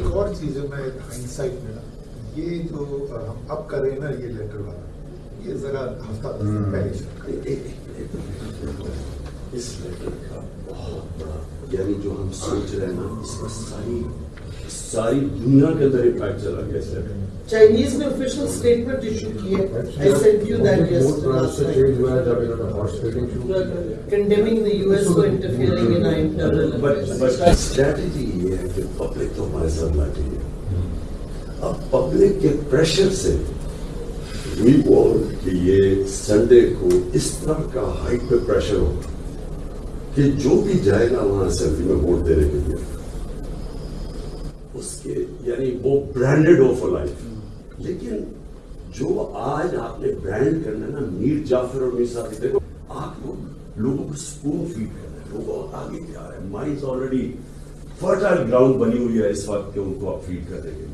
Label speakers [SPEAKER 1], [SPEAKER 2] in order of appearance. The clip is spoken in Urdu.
[SPEAKER 1] ایک اور چیز ہے میں انسائٹ میں یہ جو ہم اب کر رہے ہیں نا یہ لیٹر والا۔ یہ ذرا ہفتہ دس پہلے
[SPEAKER 2] اس لیٹر کا بہت بڑا یعنی جو ہم سوچ رہے ہیں نا اس کا ساری ساری دنیا کے اندر امپیکٹ چلا گیا اس
[SPEAKER 3] چائنیز نے official statement issue کی ہے that yesterday last night. condemning the US for interfering in our internal affairs.
[SPEAKER 2] But strategy یہ ہے کہ پبلک تو ہمارے ساتھ بیٹھی ہے اب پبلک کے پریشر سے وی بول کہ یہ سنڈے کو اس طرح کا ہائٹ پہ پریشر ہو کہ جو بھی جائے گا وہاں اسمبلی میں ووٹ دینے اس کے یعنی وہ برانڈیڈ ہو فور لائف لیکن جو آج آپ نے برانڈ کرنا ہے نا میر جعفر اور میر صاحب دیکھو آپ لوگ لوگوں کو سپون فیڈ کر رہے ہیں لوگ آگے کیا رہے ہیں مائنڈ آلریڈی فرٹائل گراؤنڈ بنی ہوئی ہے اس وقت کہ ان کو آپ فیڈ کر دیں گے